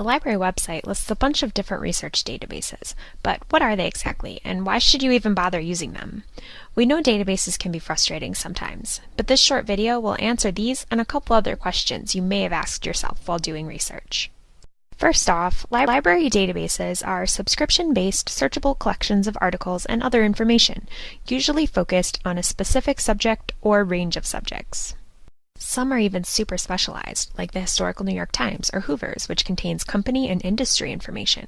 The library website lists a bunch of different research databases, but what are they exactly, and why should you even bother using them? We know databases can be frustrating sometimes, but this short video will answer these and a couple other questions you may have asked yourself while doing research. First off, library databases are subscription-based searchable collections of articles and other information, usually focused on a specific subject or range of subjects. Some are even super specialized, like the Historical New York Times or Hoover's, which contains company and industry information.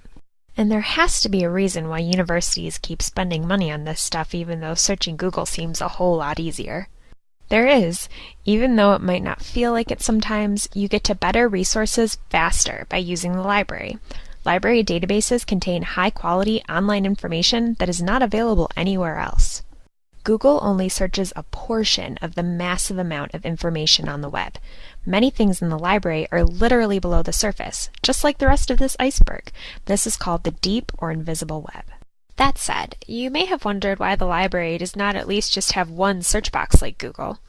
And there has to be a reason why universities keep spending money on this stuff even though searching Google seems a whole lot easier. There is, even though it might not feel like it sometimes, you get to better resources faster by using the library. Library databases contain high quality online information that is not available anywhere else. Google only searches a portion of the massive amount of information on the web. Many things in the library are literally below the surface, just like the rest of this iceberg. This is called the deep or invisible web. That said, you may have wondered why the library does not at least just have one search box like Google.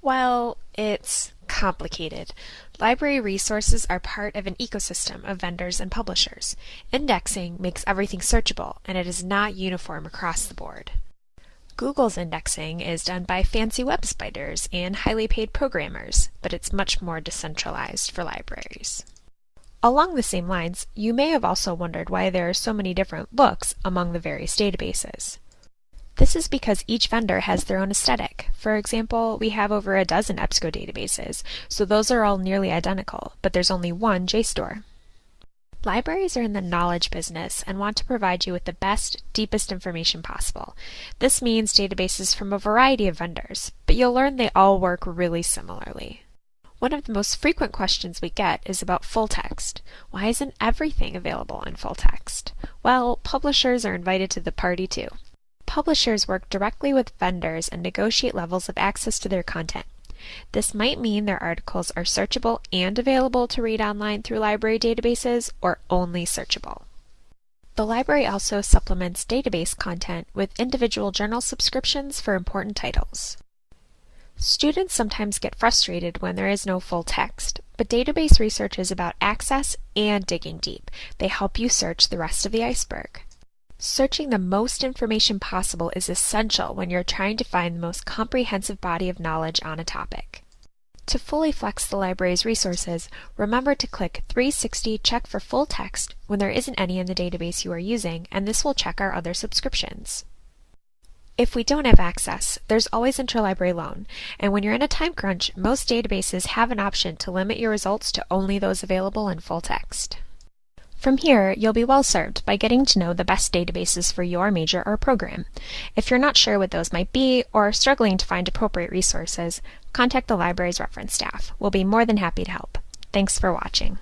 Well, it's complicated. Library resources are part of an ecosystem of vendors and publishers. Indexing makes everything searchable, and it is not uniform across the board. Google's indexing is done by fancy web spiders and highly paid programmers, but it's much more decentralized for libraries. Along the same lines, you may have also wondered why there are so many different looks among the various databases. This is because each vendor has their own aesthetic. For example, we have over a dozen EBSCO databases, so those are all nearly identical, but there's only one JSTOR. Libraries are in the knowledge business and want to provide you with the best, deepest information possible. This means databases from a variety of vendors, but you'll learn they all work really similarly. One of the most frequent questions we get is about full text. Why isn't everything available in full text? Well, publishers are invited to the party too. Publishers work directly with vendors and negotiate levels of access to their content. This might mean their articles are searchable and available to read online through library databases or only searchable. The library also supplements database content with individual journal subscriptions for important titles. Students sometimes get frustrated when there is no full text, but database research is about access and digging deep. They help you search the rest of the iceberg. Searching the most information possible is essential when you're trying to find the most comprehensive body of knowledge on a topic. To fully flex the library's resources, remember to click 360 Check for Full Text when there isn't any in the database you are using, and this will check our other subscriptions. If we don't have access, there's always Interlibrary Loan, and when you're in a time crunch, most databases have an option to limit your results to only those available in full text. From here, you'll be well served by getting to know the best databases for your major or program. If you're not sure what those might be or struggling to find appropriate resources, contact the library's reference staff. We'll be more than happy to help. Thanks for watching.